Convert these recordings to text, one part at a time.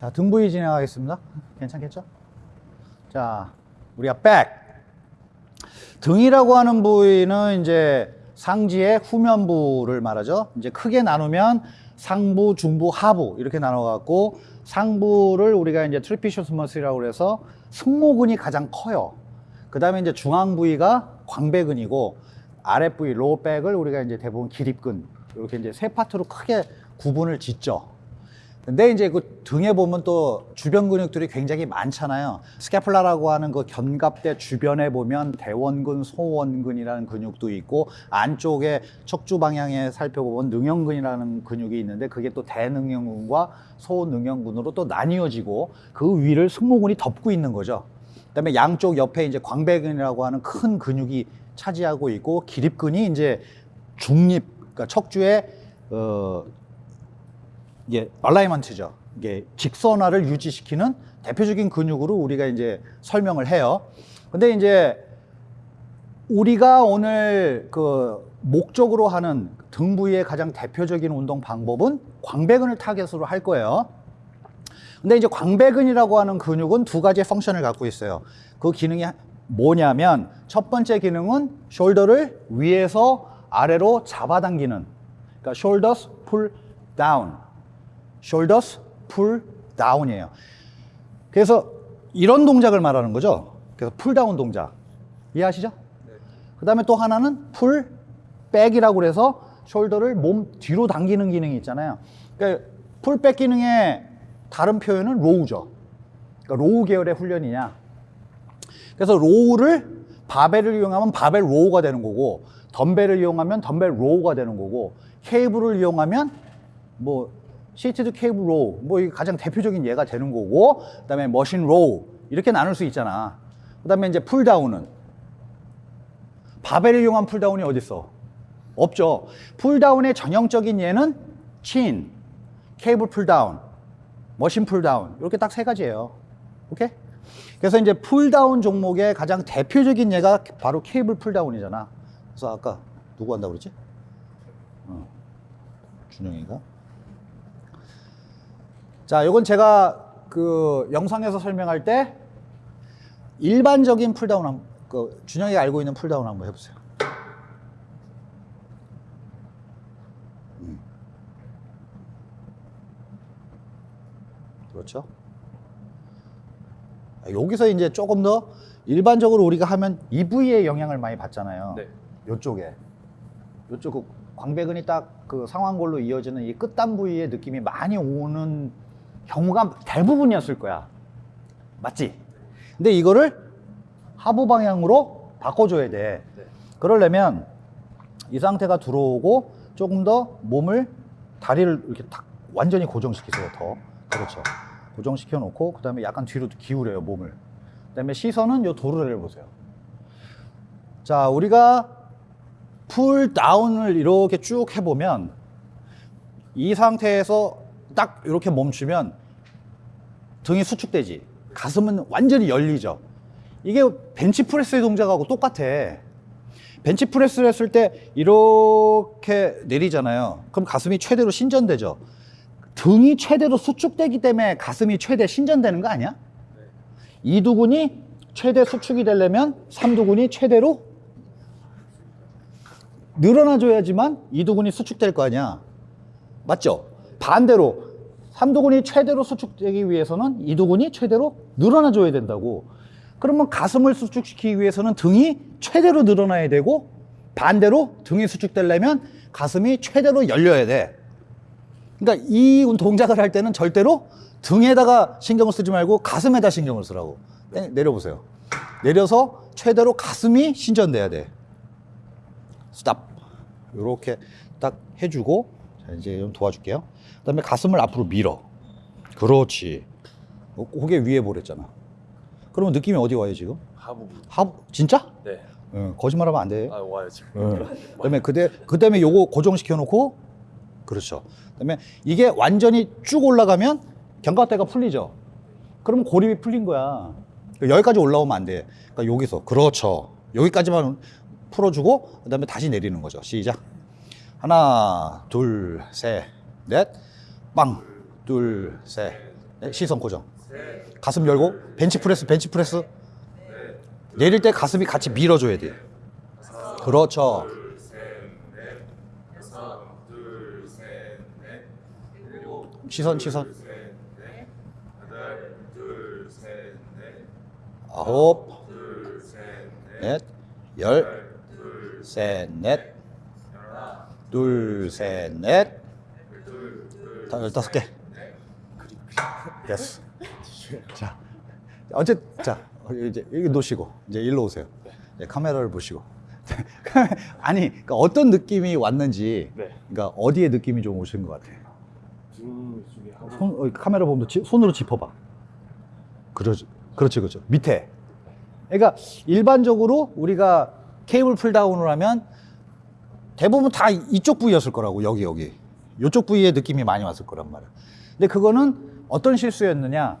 자, 등 부위 진행하겠습니다. 괜찮겠죠? 자, 우리가 back. 등이라고 하는 부위는 이제 상지의 후면부를 말하죠. 이제 크게 나누면 상부, 중부, 하부 이렇게 나눠갖고 상부를 우리가 이제 trapezius muscle이라고 그래서 승모근이 가장 커요. 그 다음에 이제 중앙 부위가 광배근이고 아랫 부위, low back을 우리가 이제 대부분 기립근 이렇게 이제 세 파트로 크게 구분을 짓죠. 근데 이제 그 등에 보면 또 주변 근육들이 굉장히 많잖아요. scapula라고 하는 그 견갑대 주변에 보면 대원근, 소원근이라는 근육도 있고 안쪽에 척추 방향에 살펴보면 능형근이라는 근육이 있는데 그게 또 대능형근과 소능형근으로 또 나뉘어지고 그 위를 승모근이 덮고 있는 거죠. 그다음에 양쪽 옆에 이제 광배근이라고 하는 큰 근육이 차지하고 있고 기립근이 이제 중립, 그러니까 척추의 어, 이게 alignment죠. 이게 직선화를 유지시키는 대표적인 근육으로 우리가 이제 설명을 해요. 근데 이제 우리가 오늘 그 목적으로 하는 등 부위의 가장 대표적인 운동 방법은 광배근을 타겟으로 할 거예요. 근데 이제 광배근이라고 하는 근육은 두 가지의 function을 갖고 있어요. 그 기능이 뭐냐면 첫 번째 기능은 숄더를 위에서 아래로 잡아당기는 그러니까 shoulders pull down shoulders pull down이에요. 그래서 이런 동작을 말하는 거죠. 그래서 pull down 동작. 이해하시죠? 그 다음에 또 하나는 pull back이라고 그래서 숄더를 몸 뒤로 당기는 기능이 있잖아요. 그러니까 pull back 기능의 다른 표현은 row죠. 그러니까 row 계열의 훈련이냐. 그래서 row를 바벨을 이용하면 바벨 row가 되는 거고 덤벨을 이용하면 덤벨 row가 되는 거고 케이블을 이용하면 뭐 seated cable row 뭐 이게 가장 대표적인 예가 되는 거고 그다음에 machine row 이렇게 나눌 수 있잖아. 그다음에 이제 pulldown은 바벨을 이용한 pulldown이 어디 있어? 없죠. pulldown의 전형적인 예는 chin, cable pulldown, machine pulldown 이렇게 딱 세 가지예요. 오케이? 그래서 이제 pulldown 종목의 가장 대표적인 예가 바로 cable pulldown이잖아. 그래서 아까 누구 한다고 그랬지? 어, 준영이가. 자, 이건 제가 그 영상에서 설명할 때 일반적인 pulldown 한, 그 준영이가 알고 있는 pulldown 한번 해보세요. 음. 그렇죠? 아, 여기서 이제 조금 더 일반적으로 우리가 하면 이 부위에 영향을 많이 받잖아요. 네. 요쪽에. 요쪽 그 광배근이 딱 그 상완골로 이어지는 이 끝단 부위에 느낌이 많이 오는 경우가 대부분이었을 거야. 맞지? 근데 이거를 하부 방향으로 바꿔줘야 돼. 네. 그러려면 이 상태가 들어오고 조금 더 몸을 다리를 이렇게 탁 완전히 고정시키세요. 더 그렇죠. 고정시켜 놓고 그 다음에 약간 뒤로 기울여요 몸을. 그 다음에 시선은 요 도르래를 보세요. 자 우리가 풀 다운을 이렇게 쭉 해보면 이 상태에서 딱 이렇게 멈추면 등이 수축되지. 가슴은 완전히 열리죠. 이게 벤치프레스의 동작하고 똑같아. 벤치프레스를 했을 때 이렇게 내리잖아요. 그럼 가슴이 최대로 신전되죠. 등이 최대로 수축되기 때문에 가슴이 최대 신전되는 거 아니야? 이두근이 최대 수축이 되려면 삼두근이 최대로 늘어나줘야지만 이두근이 수축될 거 아니야. 맞죠? 반대로 삼두근이 최대로 수축되기 위해서는 이두근이 최대로 늘어나줘야 된다고. 그러면 가슴을 수축시키기 위해서는 등이 최대로 늘어나야 되고 반대로 등이 수축되려면 가슴이 최대로 열려야 돼. 그러니까 이 동작을 할 때는 절대로 등에다가 신경을 쓰지 말고 가슴에다 신경을 쓰라고. 네, 내려보세요. 내려서 최대로 가슴이 신전돼야 돼. 스탑 이렇게 딱 해주고 자 이제 좀 도와줄게요 그 다음에 가슴을 앞으로 밀어 그렇지 어, 고개 위에 보랬잖아 그러면 느낌이 어디 와요 지금? 하부. 하부 진짜? 네. 어, 거짓말하면 안 돼. 아 와요 지금. 어. 그다음에 그대 그 다음에 요거 고정시켜 놓고 그렇죠. 그 다음에 이게 완전히 쭉 올라가면 견갑대가 풀리죠. 그러면 고립이 풀린 거야. 그러니까 여기까지 올라오면 안 돼. 그러니까 여기서 그렇죠. 여기까지만 풀어주고 그 다음에 다시 내리는 거죠. 시작. 하나, 둘, 셋, 넷, 빵, 둘, 셋, 네, 시선 고정. 가슴 열고 벤치 프레스 벤치 프레스. 내릴 때 가슴이 같이 밀어줘야 돼. 그렇죠. 시선 시선. 아홉, 넷, 열, 셋, 넷, 둘, 셋, 넷, 다 열다섯 개. 됐어. 자, 어째 자 이제 여기 놓으시고 이제 일로 오세요. 이제 카메라를 보시고. 아니, 그러니까 어떤 느낌이 왔는지, 네. 그러니까 어디에 느낌이 좀 오신 것 같아요. 하나 손, 어, 카메라 보면 지- 손으로 짚어봐. 그러지, 그렇지, 그렇죠. 밑에. 그러니까 일반적으로 우리가 케이블 풀다운을 하면 대부분 다 이쪽 부위였을 거라고, 여기, 여기. 이쪽 부위에 느낌이 많이 왔을 거란 말이야. 근데 그거는 어떤 실수였느냐.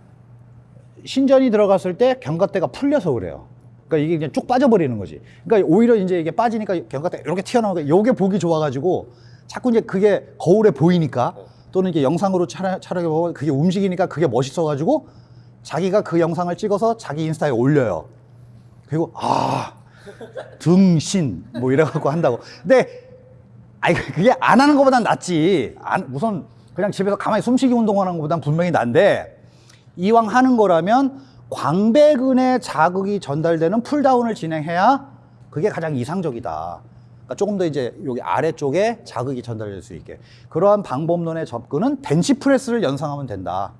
신전이 들어갔을 때 견갑대가 풀려서 그래요. 그러니까 이게 그냥 쭉 빠져버리는 거지. 그러니까 오히려 이제 이게 빠지니까 견갑대 이렇게 튀어나오니까 요게 보기 좋아가지고 자꾸 이제 그게 거울에 보이니까 또는 이게 영상으로 촬영, 촬영해 보면 그게 움직이니까 그게 멋있어가지고 자기가 그 영상을 찍어서 자기 인스타에 올려요. 그리고 아 등신 뭐 이래갖고 한다고. 근데 아니 그게 안 하는 것보단 낫지. 안, 우선 그냥 집에서 가만히 숨쉬기 운동하는 것보단 분명히 난데 이왕 하는 거라면 광배근에 자극이 전달되는 풀다운을 진행해야 그게 가장 이상적이다. 그러니까 조금 더 이제 여기 아래쪽에 자극이 전달될 수 있게 그러한 방법론의 접근은 벤치 프레스를 연상하면 된다.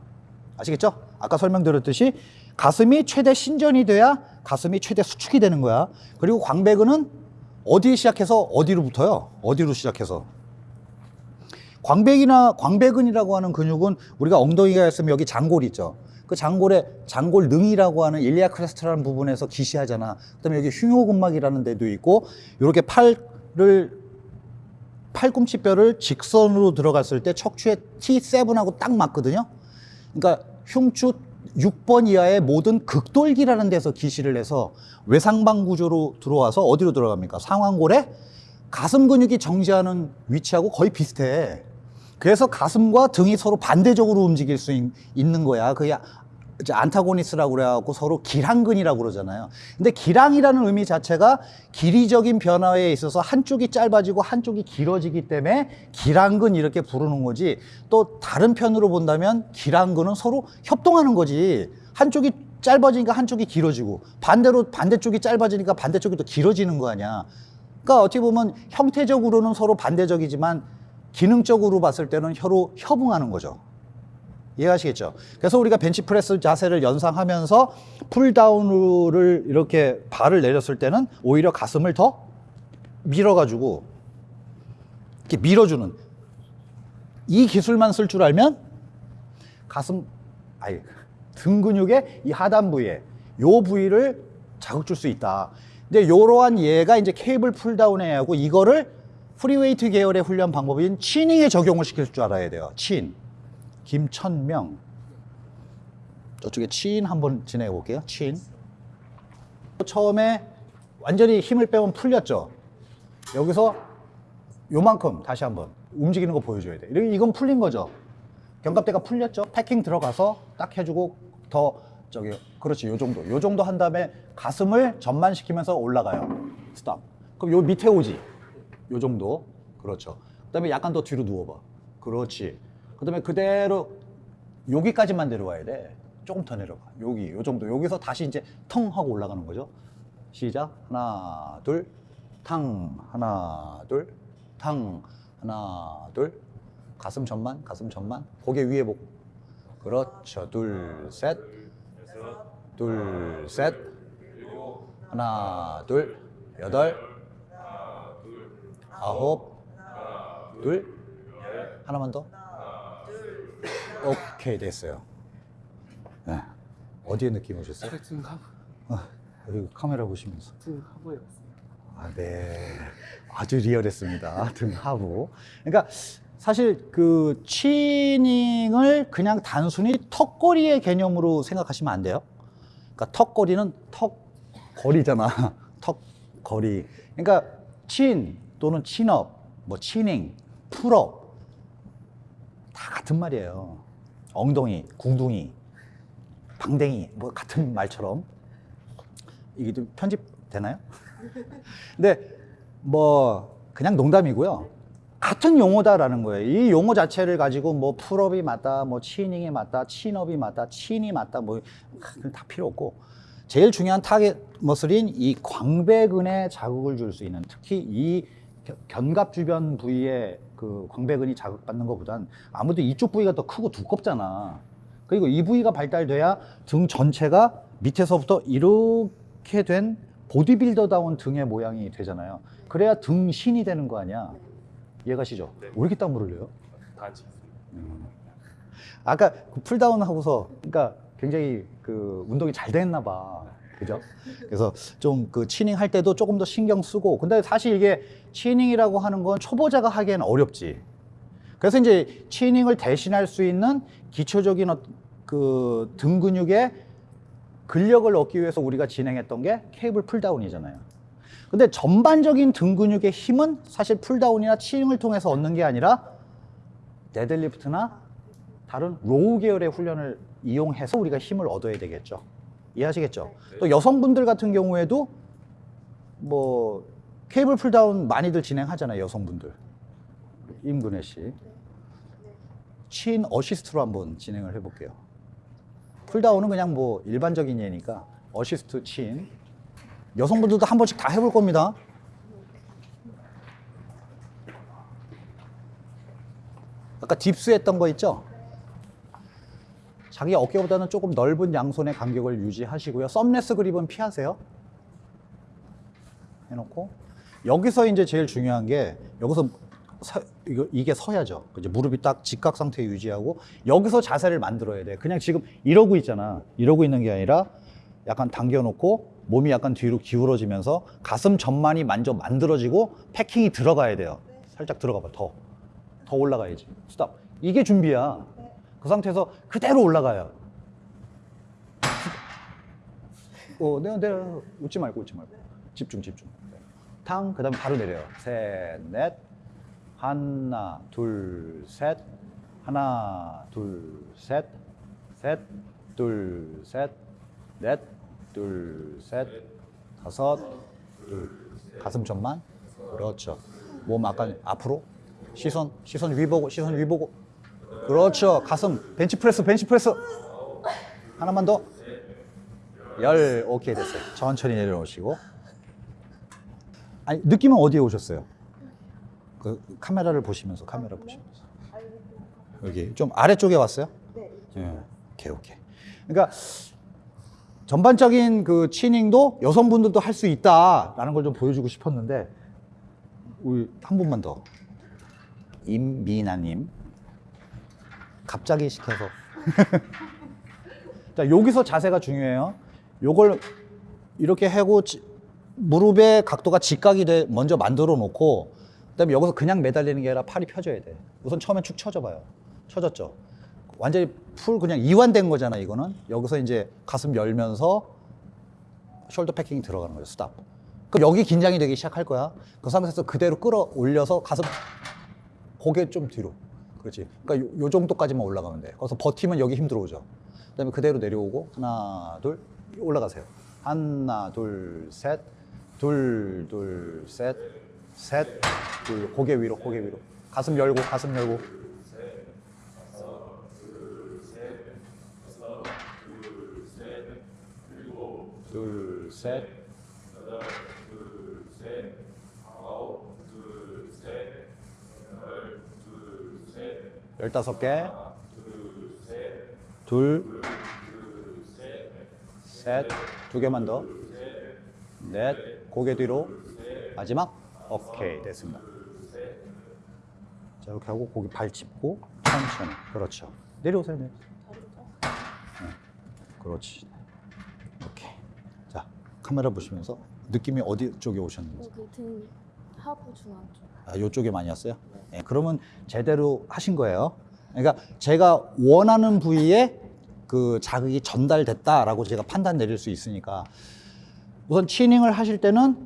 아시겠죠? 아까 설명드렸듯이 가슴이 최대 신전이 돼야 가슴이 최대 수축이 되는 거야. 그리고 광배근은 어디에 시작해서 어디로 붙어요? 어디로 시작해서? 광배기나 광배근이라고 하는 근육은 우리가 엉덩이가 있으면 여기 장골 있죠. 그 장골에 장골 능이라고 하는 iliac crest라는 부분에서 기시하잖아. 그다음에 여기 흉요근막이라는 데도 있고 이렇게 팔을 팔꿈치뼈를 직선으로 들어갔을 때 척추에 T7하고 딱 맞거든요. 그러니까 흉추 6번 이하의 모든 극돌기라는 데서 기시를 해서 외상방 구조로 들어와서 어디로 들어갑니까? 상완골에 가슴 근육이 정지하는 위치하고 거의 비슷해. 그래서 가슴과 등이 서로 반대적으로 움직일 수 있, 는 거야. 그게 이제 안타고니스라고 그래갖고 서로 기랑근이라고 그러잖아요. 근데 기랑이라는 의미 자체가 길이적인 변화에 있어서 한쪽이 짧아지고 한쪽이 길어지기 때문에 기랑근 이렇게 부르는 거지. 또 다른 편으로 본다면 기랑근은 서로 협동하는 거지. 한쪽이 짧아지니까 한쪽이 길어지고 반대로 반대쪽이 짧아지니까 반대쪽이 또 길어지는 거 아니야. 그러니까 어떻게 보면 형태적으로는 서로 반대적이지만 기능적으로 봤을 때는 혀로 협응하는 거죠. 이해하시겠죠? 그래서 우리가 벤치프레스 자세를 연상하면서 pulldown을 이렇게 발을 내렸을 때는 오히려 가슴을 더 밀어가지고 이렇게 밀어주는 이 기술만 쓸 줄 알면 가슴 아니 등 근육의 이 하단 부위에 요 부위를 자극 줄 수 있다. 근데 이러한 예가 이제 cable pulldown에 하고 이거를 free weight 계열의 훈련 방법인 chinning에 적용을 시킬 줄 알아야 돼요. Chin. 김천명. 저쪽에 chin 한번 진행해 볼게요. Chin. 처음에 완전히 힘을 빼면 풀렸죠. 여기서 요만큼 다시 한번 움직이는 거 보여줘야 돼. 이건 풀린 거죠. 견갑대가 풀렸죠. packing 들어가서 딱 해주고 더 저기 그렇지 요 정도 요 정도 한 다음에 가슴을 전만시키면서 올라가요. Stop. 그럼 요 밑에 오지. 요 정도. 그렇죠. 그 다음에 약간 더 뒤로 누워봐. 그렇지. 그 다음에 그대로 여기까지만 내려와야 돼. 조금 더 내려가. 여기 요 정도. 여기서 다시 이제 텅 하고 올라가는 거죠. 시작. 하나, 둘, 탕. 하나, 둘, 탕. 하나, 둘. 가슴 전만, 가슴 전만. 고개 위에 보고. 그렇죠. 둘, 셋. 둘, 셋. 하나, 둘, 여덟. 아홉. 둘. 하나만 더. 오케이, 됐어요. 네. 어디에 느낌 오셨어요? 등 하부 어, 여기 카메라 보시면서. 등 하부에 왔습니다. 아, 네. 아주 리얼했습니다. 등 하부. 그러니까 사실 그 치닝을 그냥 단순히 턱걸이의 개념으로 생각하시면 안 돼요. 그러니까 턱걸이는 턱걸이잖아. 턱걸이. 그러니까 chin 또는 chin-up, 뭐 chinning, pull-up 다 같은 말이에요. 엉덩이, 궁둥이, 방댕이 뭐 같은 말처럼 이게 좀 편집 되나요? 근데 뭐 그냥 농담이고요. 같은 용어다라는 거예요. 이 용어 자체를 가지고 뭐 pull-up이 맞다, 뭐 chinning이 맞다, chin-up이 맞다, chin이 맞다, 뭐 다 필요 없고 제일 중요한 target muscle인 이 광배근에 자극을 줄 수 있는 특히 이 견- 견갑 주변 부위에 그 광배근이 자극받는 것보단 아무래도 이쪽 부위가 더 크고 두껍잖아. 그리고 이 부위가 발달돼야 등 전체가 밑에서부터 이렇게 된 보디빌더다운 등의 모양이 되잖아요. 그래야 등 신이 되는 거 아니야. 이해가시죠? 네. 왜 이렇게 땀 흘려요? 단지 아까 그 pulldown 하고서 그러니까 굉장히 그 운동이 잘 됐나 봐. 그죠? 그래서 좀 그 chinning 할 때도 조금 더 신경 쓰고 근데 사실 이게 chinning이라고 하는 건 초보자가 하기에는 어렵지. 그래서 이제 chinning을 대신할 수 있는 기초적인 어- 그등 근육의 근력을 얻기 위해서 우리가 진행했던 게 cable pulldown이잖아요. 근데 전반적인 등 근육의 힘은 사실 pulldown이나 chinning을 통해서 얻는 게 아니라 deadlift나 다른 row 계열의 훈련을 이용해서 우리가 힘을 얻어야 되겠죠. 이해하시겠죠? 또 여성분들 같은 경우에도 뭐 cable pulldown 많이들 진행하잖아요, 여성분들. 임근혜 씨. chin assist로 한번 진행을 해볼게요. pulldown은 그냥 뭐 일반적인 예니까 assist chin. 여성분들도 한 번씩 다 해볼 겁니다. 아까 딥스 했던 거 있죠? 자기 어깨보다는 조금 넓은 양손의 간격을 유지하시고요. 썸레스 그립은 피하세요. 해놓고 여기서 이제 제일 중요한 게 여기서 서, 이거, 이게 서야죠. 이제 무릎이 딱 직각 상태 유지하고 여기서 자세를 만들어야 돼. 그냥 지금 이러고 있잖아. 이러고 있는 게 아니라 약간 당겨놓고 몸이 약간 뒤로 기울어지면서 가슴 전만이 만져 만들어지고 패킹이 들어가야 돼요. 살짝 들어가봐. 더. 더 올라가야지. Stop. 이게 준비야. 그 상태에서 그대로 올라가요. 어, 내가, 내가 웃지 말고 웃지 말고. 집중, 집중. 탕, 그 다음에 바로 내려요. 셋, 넷. 하나, 둘, 셋. 하나, 둘, 셋. 셋, 둘, 셋. 넷, 둘, 셋. 다섯, 둘. 가슴 전만. 그렇죠. 몸 아까 앞으로. 시선, 시선 위 보고, 시선 위 보고. 그렇죠. 가슴, 벤치프레스, 벤치프레스. 하나만 더. 열, 오케이, 됐어요. 천천히 내려놓으시고. 아니, 느낌은 어디에 오셨어요? 그 카메라를 보시면서, 카메라 보시면서. 여기 좀 아래쪽에 왔어요? 네. 예. 오케이, 오케이. 그러니까 전반적인 그 치닝도 여성분들도 할 수 있다라는 걸 좀 보여주고 싶었는데, 우리 한 분만 더. 임미나님. 갑자기 시켜서. 자, 여기서 자세가 중요해요. 요걸 이렇게 하고 지- 무릎의 각도가 직각이 돼 먼저 만들어 놓고 그다음에 여기서 그냥 매달리는 게 아니라 팔이 펴져야 돼. 우선 처음에 축 처져 봐요. 처졌죠. 완전히 풀 그냥 이완된 거잖아, 이거는. 여기서 이제 가슴 열면서 shoulder packing이 들어가는 거예요. Stop. 그럼 여기 긴장이 되기 시작할 거야. 그 상태에서 그대로 끌어올려서 가슴 고개 좀 뒤로. 그렇지. 그러니까 요, 요 정도까지만 올라가면 돼. 거기서 버티면 여기 힘 들어오죠. 그다음에 그대로 내려오고 하나, 둘 올라가세요. 하나, 둘, 셋, 둘, 둘, 셋, 셋, 둘. 고개 위로, 고개 위로. 가슴 열고, 가슴 열고. 둘, 셋, 열다섯 개, 둘, 셋, 두 개만 더, 넷, 고개 뒤로, 마지막, 오케이, 됐습니다. 자, 이렇게 하고 고기 발 짚고, 천천히, 그렇죠. 내려오세요, 네. 네. 그렇지. 오케이. 자, 카메라 보시면서 느낌이 어디 쪽에 오셨는지. 하부 중앙 쪽. 아, 요쪽에 많이 왔어요? 예, 그러면 제대로 하신 거예요. 그러니까 제가 원하는 부위에 그 자극이 전달됐다라고 제가 판단 내릴 수 있으니까 우선 chinning을 하실 때는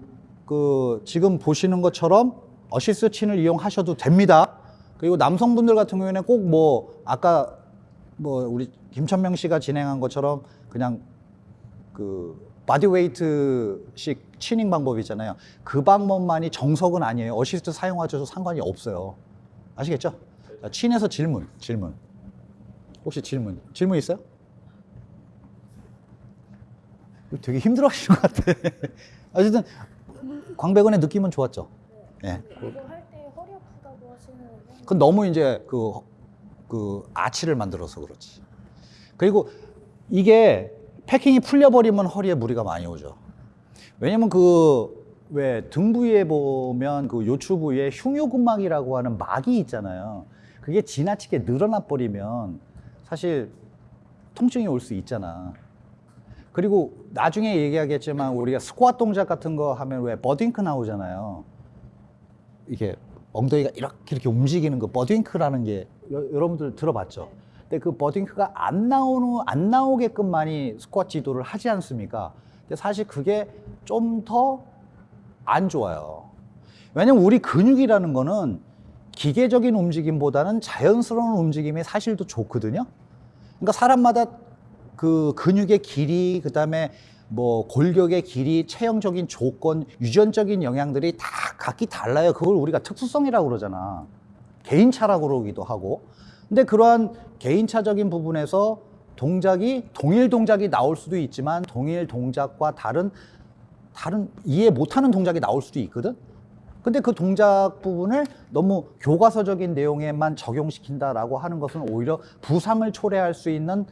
그 지금 보시는 것처럼 assist chin을 이용하셔도 됩니다. 그리고 남성분들 같은 경우에는 꼭 뭐 아까 뭐 우리 김천명 씨가 진행한 것처럼 그냥 그 bodyweight식 chinning 방법 있잖아요. 그 방법만이 정석은 아니에요. 어시스트 사용하셔도 상관이 없어요. 아시겠죠? 자, 친에서 질문, 질문. 혹시 질문, 질문 있어요? 되게 힘들어 하시는 것 같아. 어쨌든 광배근의 느낌은 좋았죠. 하시는데 그건 너무 이제 그, 그 아치를 만들어서 그렇지. 그리고 이게 패킹이 풀려버리면 허리에 무리가 많이 오죠. 왜냐면 그 왜 등 부위에 보면 그 요추 부위에 흉요근막이라고 하는 막이 있잖아요. 그게 지나치게 늘어나 버리면 사실 통증이 올 수 있잖아. 그리고 나중에 얘기하겠지만 우리가 스쿼트 동작 같은 거 하면 왜 버딩크 나오잖아요. 이게 엉덩이가 이렇게 이렇게 움직이는 그 버딩크라는 게 여, 여러분들 들어봤죠? 근데 그 버딩크가 안 나오는 안 나오게끔 많이 스쿼트 지도를 하지 않습니까? 근데 사실 그게 좀 더 안 좋아요. 왜냐면 우리 근육이라는 거는 기계적인 움직임보다는 자연스러운 움직임이 사실 더 좋거든요. 그러니까 사람마다 그 근육의 길이 그다음에 뭐 골격의 길이 체형적인 조건 유전적인 영향들이 다 각기 달라요 그걸 우리가 특수성이라고 그러잖아 개인차라고 그러기도 하고 근데 그러한 개인차적인 부분에서 동작이 동일 동작이 나올 수도 있지만 동일 동작과 다른 다른 이해 못하는 동작이 나올 수도 있거든 근데 그 동작 부분을 너무 교과서적인 내용에만 적용시킨다라고 하는 것은 오히려 부상을 초래할 수 있는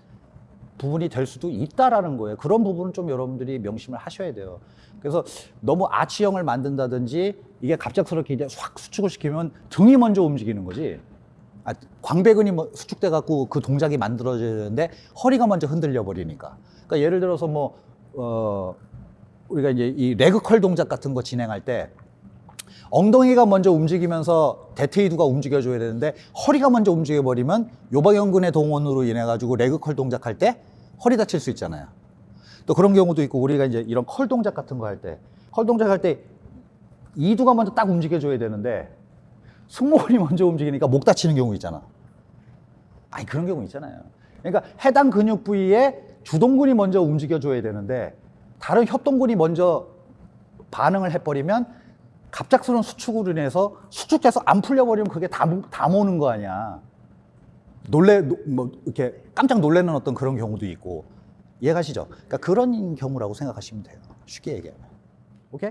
부분이 될 수도 있다라는 거예요. 그런 부분은 좀 여러분들이 명심을 하셔야 돼요. 그래서 너무 아치형을 만든다든지 이게 갑작스럽게 이제 확 수축을 시키면 등이 먼저 움직이는 거지. 아, 광배근이 뭐 수축돼 갖고 그 동작이 만들어지는데 허리가 먼저 흔들려 버리니까. 그러니까 예를 들어서 뭐 어, 우리가 이제 이 leg curl 동작 같은 거 진행할 때 엉덩이가 먼저 움직이면서 대퇴이두가 움직여줘야 되는데 허리가 먼저 움직여버리면 요방형근의 동원으로 인해 가지고 leg curl 동작할 때 허리 다칠 수 있잖아요. 또 그런 경우도 있고 우리가 이제 이런 curl 동작 같은 거 할 때 curl 동작 할 때 이두가 먼저 딱 움직여줘야 되는데 승모근이 먼저 움직이니까 목 다치는 경우 있잖아. 아니 그런 경우 있잖아요. 그러니까 해당 근육 부위에 주동근이 먼저 움직여줘야 되는데 다른 협동근이 먼저 반응을 해버리면 갑작스러운 수축으로 인해서 수축돼서 안 풀려버리면 그게 다, 모- 다 모는 거 아니야. 놀래, 노- 뭐, 이렇게 깜짝 놀라는 어떤 그런 경우도 있고. 이해가시죠? 그러니까 그런 경우라고 생각하시면 돼요. 쉽게 얘기하면. 오케이?